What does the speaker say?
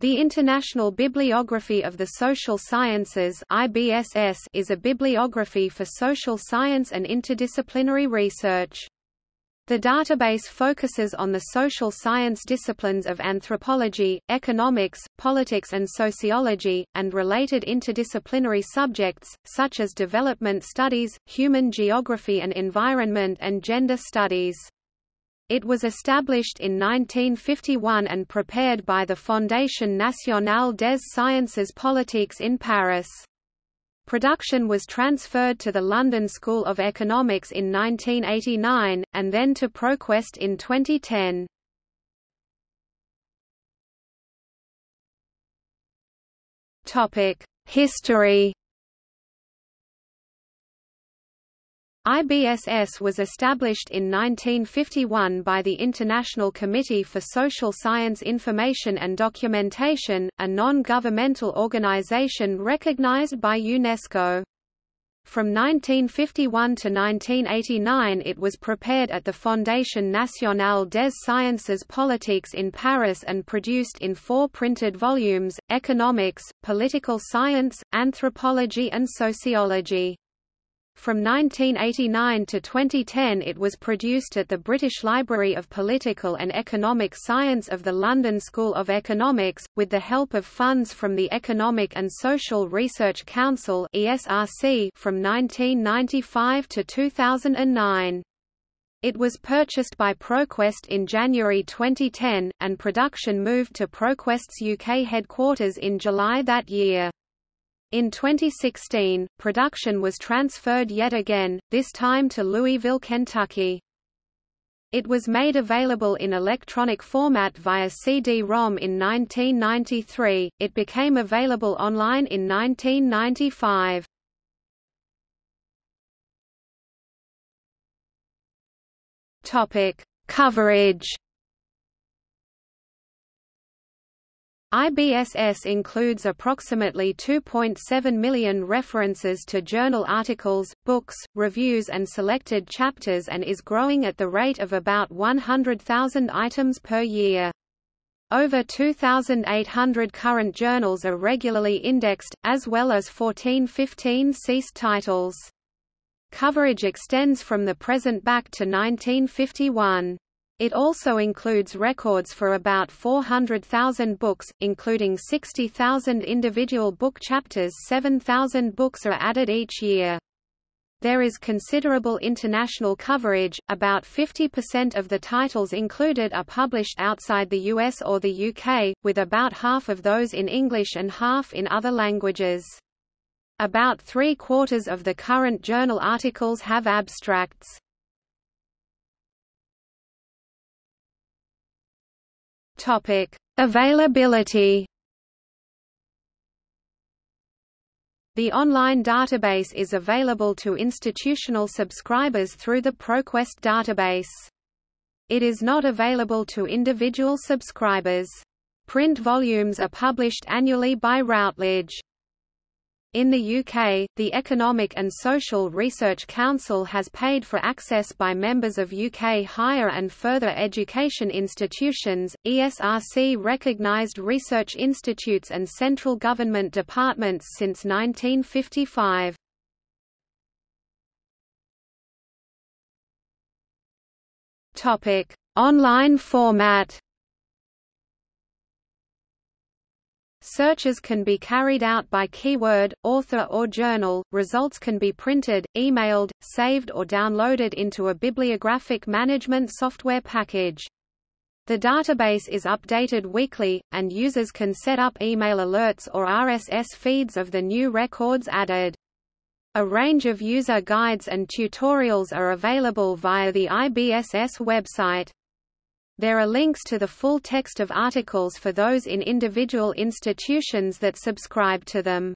The International Bibliography of the Social Sciences IBSS is a bibliography for social science and interdisciplinary research. The database focuses on the social science disciplines of anthropology, economics, politics and sociology, and related interdisciplinary subjects, such as development studies, human geography and environment and gender studies. It was established in 1951 and prepared by the Fondation Nationale des Sciences Politiques in Paris. Production was transferred to the London School of Economics in 1989, and then to ProQuest in 2010. History IBSS was established in 1951 by the International Committee for Social Science Information and Documentation, a non-governmental organization recognized by UNESCO. From 1951 to 1989 it was prepared at the Fondation Nationale des Sciences Politiques in Paris and produced in four printed volumes, Economics, Political Science, Anthropology and Sociology. From 1989 to 2010 it was produced at the British Library of Political and Economic Science of the London School of Economics, with the help of funds from the Economic and Social Research Council from 1995 to 2009. It was purchased by ProQuest in January 2010, and production moved to ProQuest's UK headquarters in July that year. In 2016, production was transferred yet again, this time to Louisville, Kentucky. It was made available in electronic format via CD-ROM in 1993, it became available online in 1995. Coverage IBSS includes approximately 2.7 million references to journal articles, books, reviews and selected chapters and is growing at the rate of about 100,000 items per year. Over 2,800 current journals are regularly indexed, as well as 1415 ceased titles. Coverage extends from the present back to 1951. It also includes records for about 400,000 books, including 60,000 individual book chapters 7,000 books are added each year. There is considerable international coverage, about 50% of the titles included are published outside the US or the UK, with about half of those in English and half in other languages. About three-quarters of the current journal articles have abstracts. Topic: Availability. The online database is available to institutional subscribers through the ProQuest database. It is not available to individual subscribers. Print volumes are published annually by Routledge. In the UK, the Economic and Social Research Council has paid for access by members of UK higher and further education institutions, ESRC recognised research institutes and central government departments since 1955. Online format Searches can be carried out by keyword, author or journal, results can be printed, emailed, saved or downloaded into a bibliographic management software package. The database is updated weekly, and users can set up email alerts or RSS feeds of the new records added. A range of user guides and tutorials are available via the IBSS website. There are links to the full text of articles for those in individual institutions that subscribe to them.